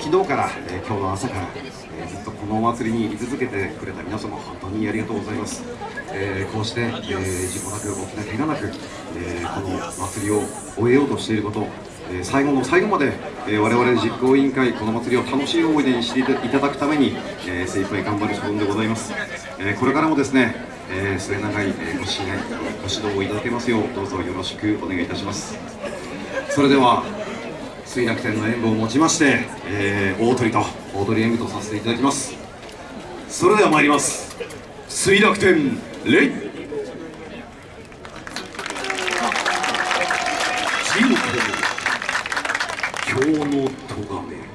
昨日から、えー、今日の朝から、えー、ずっとこのお祭りに居続けてくれた皆様本当にありがとうございます、えー、こうして、え事故なく大きな怪我なく、えこの祭りを終えようとしていることえ最後の最後まで、え我々実行委員会この祭りを楽しい思い出にしていただくために、え精一杯頑張る所存でございます、えこれからもですね、え末永い、えご支援ご指導をいただけますようどうぞよろしくお願いいたします。それでは水楽天の演舞をもちまして、えー、大鳥と大鳥演舞とさせていただきます。それでは参ります。水楽天レイ。今日の咎め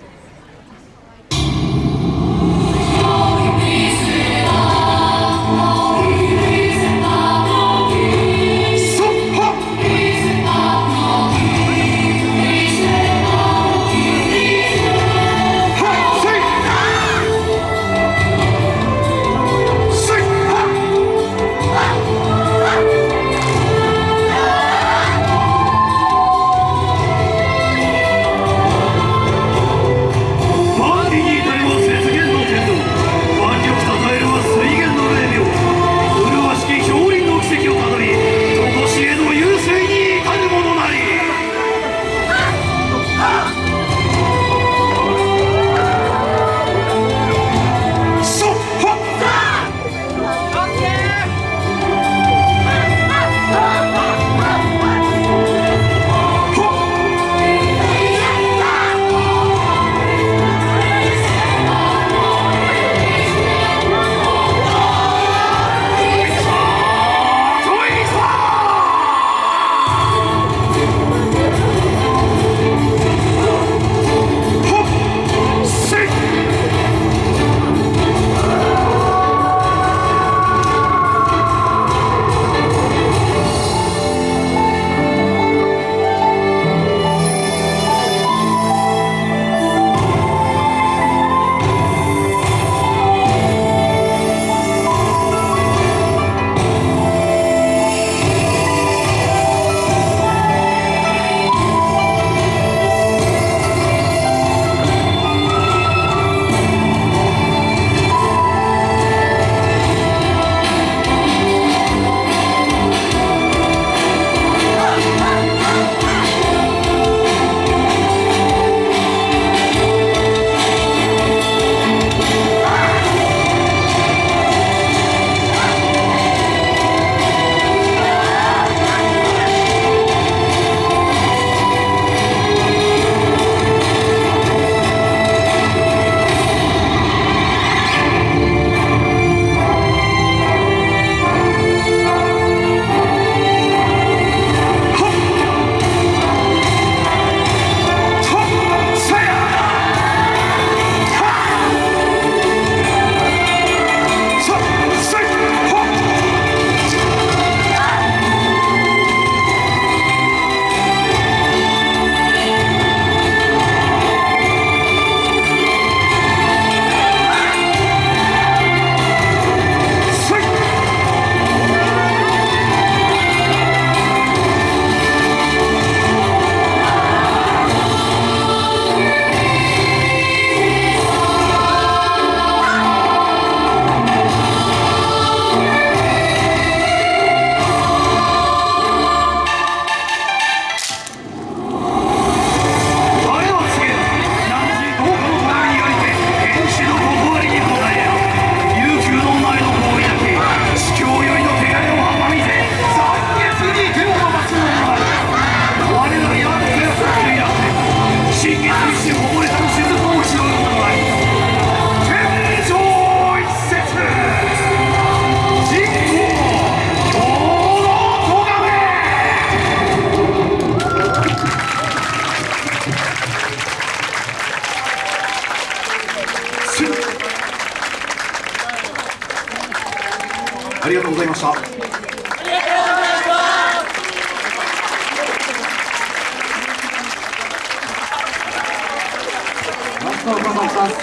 ありがとうございました。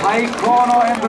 最高の演舞